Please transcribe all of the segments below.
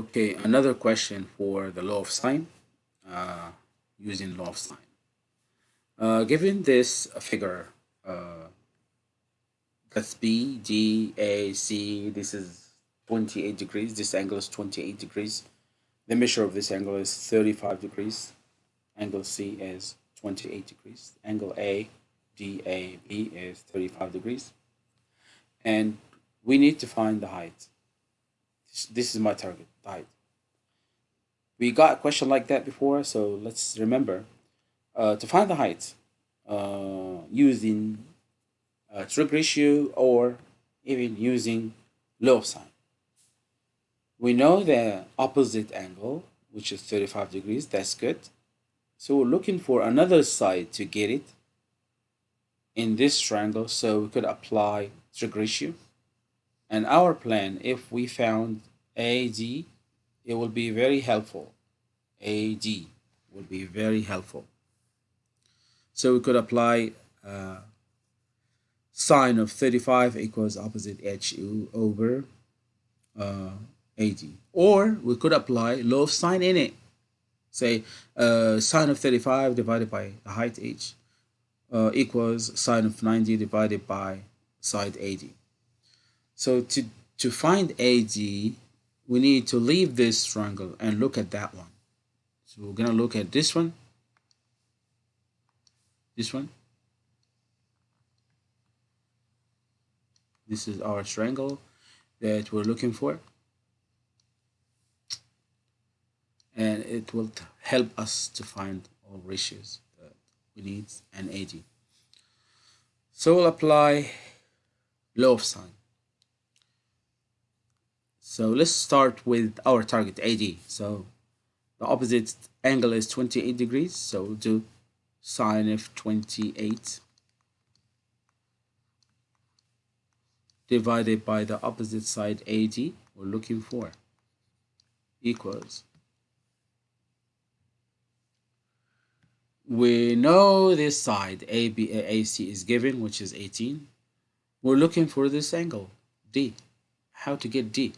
Okay, another question for the law of sine, uh, using law of sine. Uh, given this figure, uh, that's B, D, A, C, this is 28 degrees, this angle is 28 degrees. The measure of this angle is 35 degrees. Angle C is 28 degrees. Angle A, D, A, B is 35 degrees. And we need to find the height. This, is my target, height. We got a question like that before, so let's remember. Uh, to find the height uh, using uh, trig ratio or even using of sine. We know the opposite angle, which is 35 degrees, that's good. So we're looking for another side to get it in this triangle, so we could apply trig ratio. And our plan, if we found AD, it will be very helpful. AD will be very helpful. So we could apply uh, sine of 35 equals opposite HU over uh, AD. Or we could apply law of sine in it. Say uh, sine of 35 divided by the height h uh, equals sine of 90 divided by side AD. So to, to find AD, we need to leave this triangle and look at that one. So we're going to look at this one, this one. This is our triangle that we're looking for. And it will help us to find all ratios that we need and AD. So we'll apply law of sine. So let's start with our target AD. So the opposite angle is 28 degrees. So we'll do sine of 28 divided by the opposite side AD we're looking for equals we know this side AB, AC is given which is 18 we're looking for this angle D how to get D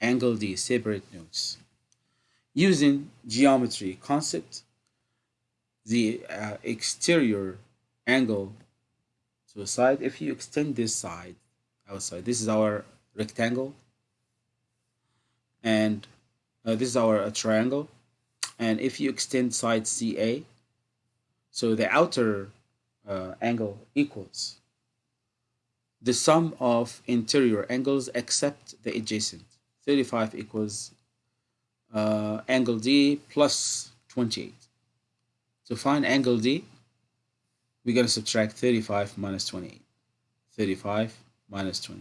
angle D separate notes using geometry concept the uh, exterior angle to a side if you extend this side outside. This is our rectangle. And uh, this is our uh, triangle. And if you extend side CA so the outer uh, angle equals the sum of interior angles except the adjacent 35 equals uh, angle D plus 28 to find angle D we're going to subtract 35 minus 28 35 minus 20.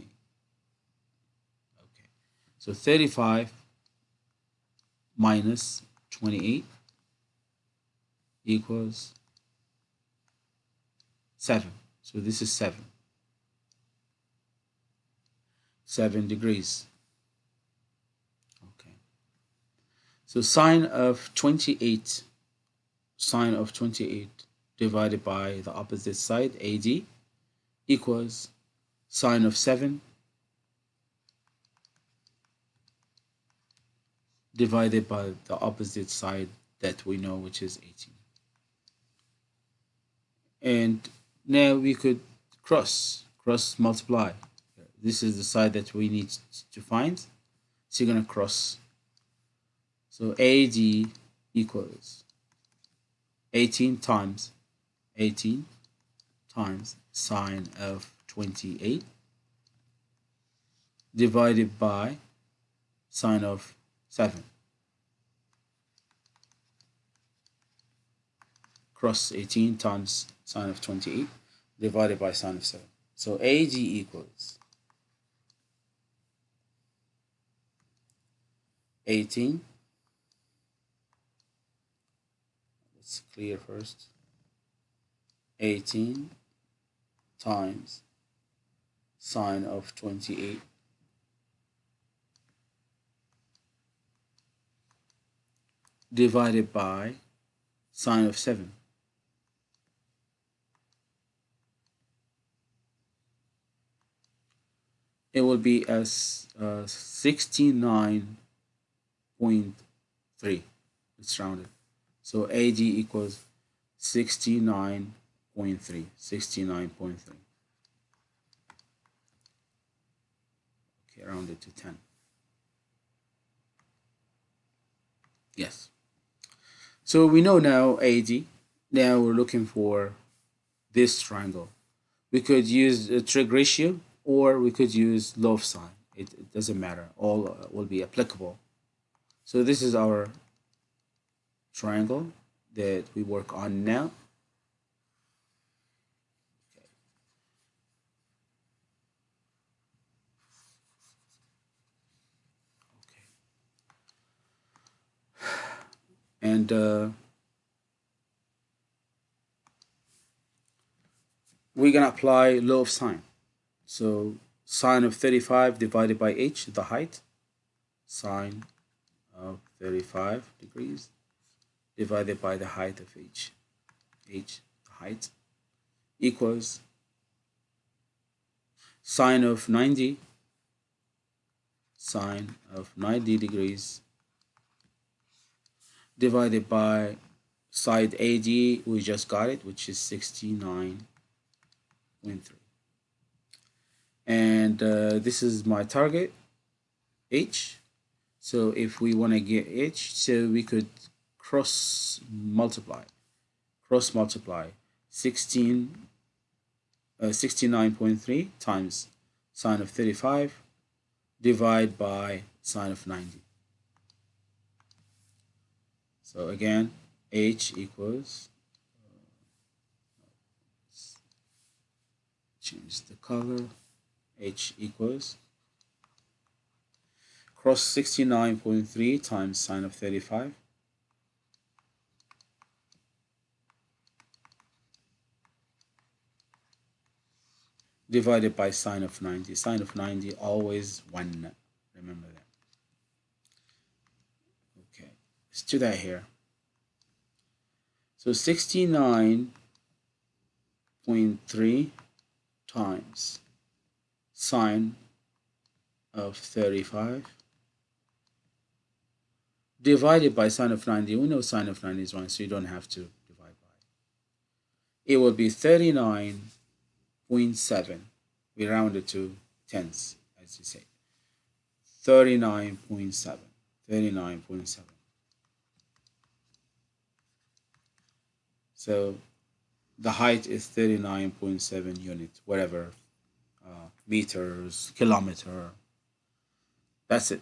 Okay, so 35 minus 28 equals 7. So this is 7. 7 degrees. Okay. So sine of 28, sine of 28 divided by the opposite side, AD, equals sine of 7 divided by the opposite side that we know which is 18 and now we could cross cross multiply. This is the side that we need to find. So you're going to cross so AD equals 18 times 18 times sine of 28 divided by sine of 7. Cross 18 times sine of 28 divided by sine of 7. So AD equals 18. Let's clear first. 18 times sine of 28 divided by sine of 7. It will be as uh, 69.3. It's rounded. So AD equals 69.3. 69.3. Okay, rounded to 10. Yes. So we know now AD. Now we're looking for this triangle. We could use a trig ratio or we could use of sine. It, it doesn't matter. All uh, will be applicable. So this is our triangle that we work on now. and uh, we're gonna apply law of sine. So sine of 35 divided by h the height. Sine of 35 degrees divided by the height of h h height equals sine of 90 sine of 90 degrees divided by side AD, we just got it, which is 69.3. And uh, this is my target, H. So if we want to get H, so we could cross multiply, cross multiply 16, uh, 69.3 times sine of 35 divide by sine of 90. So again, H equals, uh, change the color, H equals cross 69.3 times sine of 35 divided by sine of 90. Sine of 90 always 1. Remember that. Let's do that here. So 69.3 times sine of 35 divided by sine of 90. We know sine of 90 is 1, so you don't have to divide by it. Will be 39.7. We round it to tenths, as you say. 39.7. 39.7. So the height is 39.7 units, whatever, uh, meters, kilometer. That's it.